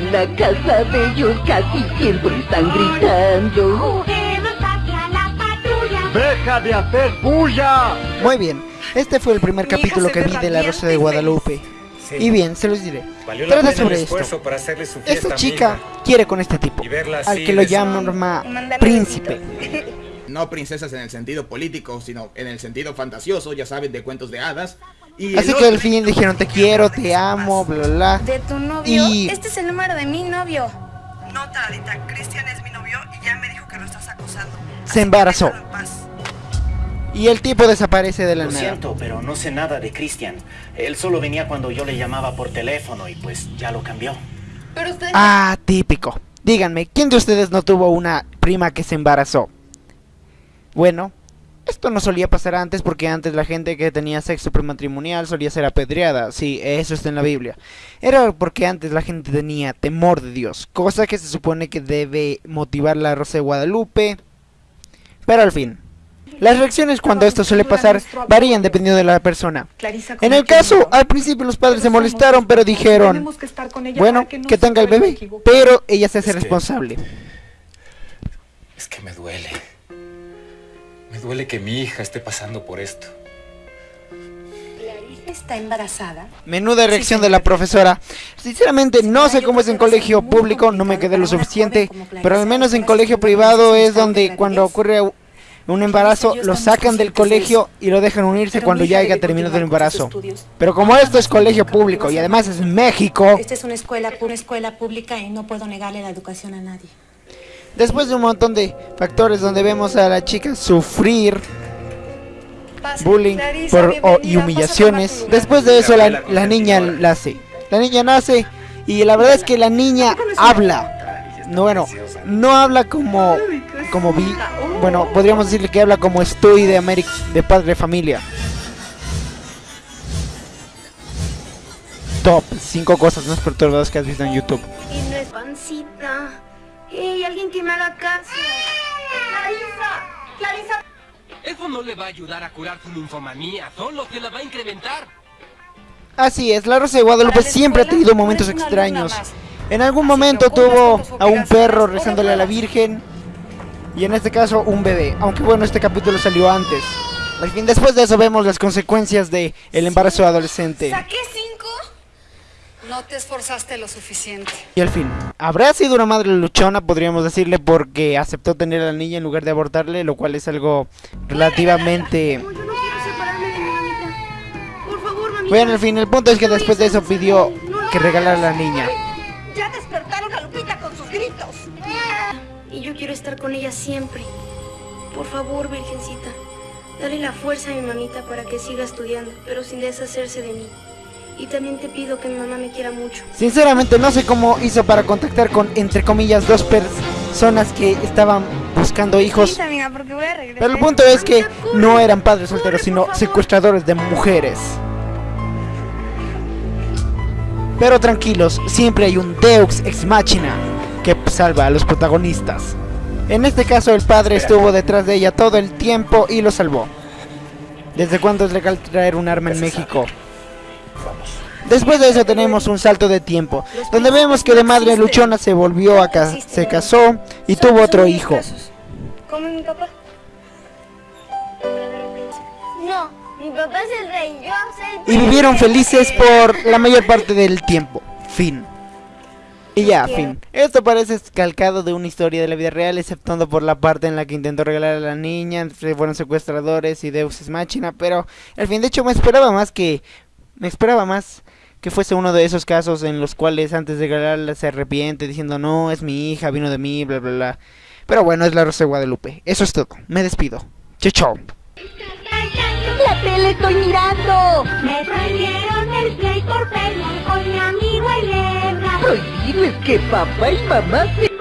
la casa de ellos casi siempre están gritando. Juguemos hacia la patrulla. ¡Deja de hacer bulla! Muy bien, este fue el primer capítulo que vi de La Rosa de Guadalupe. Sí. Y bien, se los diré. Valió la Trata pena sobre el esto. esfuerzo para hacerle su fiesta Esta chica quiere con este tipo, Y verla al que lo llama Mándale príncipe. no princesas en el sentido político, sino en el sentido fantasioso, ya saben, de cuentos de hadas. Y Así el que al fin dijeron te quiero, te amo, bla bla. De tu novio. Y- Este es el número de mi novio. Nota, Alita, Cristian es mi novio y ya me dijo que lo estás acosando. Se embarazó. Y el tipo desaparece de la Lo nada. siento, pero no sé nada de Cristian. Él solo venía cuando yo le llamaba por teléfono y pues ya lo cambió. Pero usted. Ah, típico. Díganme, ¿quién de ustedes no tuvo una prima que se embarazó? Bueno, esto no solía pasar antes porque antes la gente que tenía sexo prematrimonial solía ser apedreada. Sí, eso está en la Biblia. Era porque antes la gente tenía temor de Dios, cosa que se supone que debe motivar la Rosa de Guadalupe. Pero al fin, las reacciones cuando esto suele pasar varían dependiendo de la persona. En el caso, al principio los padres se molestaron, pero dijeron, Tenemos que estar con ella bueno, que tenga el bebé, pero ella se hace responsable. Es que me duele. Me duele que mi hija esté pasando por esto. Clarisa está embarazada. Menuda reacción de la profesora. Sinceramente no sé cómo es en colegio público, no me quedé lo suficiente, pero al menos en colegio privado es donde cuando ocurre un embarazo lo sacan del colegio y lo dejan unirse Pero cuando ya haya terminado el embarazo. Pero como esto es colegio público y además es México, Esta es una escuela, pura escuela pública y no puedo negarle la educación a nadie. Después de un montón de factores donde vemos a la chica sufrir Pasa, bullying Clarisa, por, y humillaciones. Después de eso la, niña nace. La niña nace y la verdad es que la niña habla. No, bueno, no habla como como vi, bueno, podríamos decirle que habla como estoy de América, de padre de familia. Top 5 cosas más perturbadoras que has visto en YouTube. Y no es pancita. ¡Ey, alguien que me haga caso! ¡Clarisa! ¡Clarisa! Eso no le va a ayudar a curar su ninfomanía, solo se la va a incrementar. Así es, la Rosa de Guadalupe siempre ha tenido momentos extraños. En algún Así momento tuvo a un perro rezándole a la Virgen y en este caso un bebé. Aunque bueno, este capítulo salió antes. Al fin, después de eso vemos las consecuencias de el embarazo adolescente. No te esforzaste lo suficiente. Y al fin, habrá sido una madre luchona, podríamos decirle, porque aceptó tener a la niña en lugar de abortarle, lo cual es algo relativamente... No, yo no quiero separarme de mi mamita. Por favor, mamita. Bueno, al fin, el punto es que después de eso pidió que regalara a la niña. Ya despertaron a Lupita con sus gritos. Y yo quiero estar con ella siempre. Por favor, Virgencita, dale la fuerza a mi mamita para que siga estudiando, pero sin deshacerse de mí. Y también te pido que mi mamá me quiera mucho. Sinceramente no sé cómo hizo para contactar con, entre comillas, dos personas que estaban buscando hijos. amiga, porque voy a regresar. Pero el punto es que no eran padres solteros, sino secuestradores de mujeres. Pero tranquilos, siempre hay un Deux ex machina que salva a los protagonistas. En este caso el padre estuvo detrás de ella todo el tiempo y lo salvó. ¿Desde cuándo es legal traer un arma en México? Después de eso tenemos un salto de tiempo, donde vemos que de madre luchona se volvió a ca- se casó y tuvo otro hijo. ¿Cómo mi papá? No, mi papá es el rey, yo soy y vivieron felices por la mayor parte del tiempo. Fin. Y ya, fin. Esto parece calcado de una historia de la vida real, exceptuando por la parte en la que intentó regalar a la niña, fueron secuestradores y Deus es máquina, pero al fin, de hecho, me esperaba más que me esperaba más que fuese uno de esos casos en los cuales antes de regalarla se arrepiente diciendo no, es mi hija, vino de mí, bla bla bla. Pero bueno, es la Rosa de Guadalupe. Eso es todo. Me despido. Chao, chao. La tele estoy mirando. Me prohibieron el play por pelear con mi amigo el Ebra. Prohibido es que papá y mamá se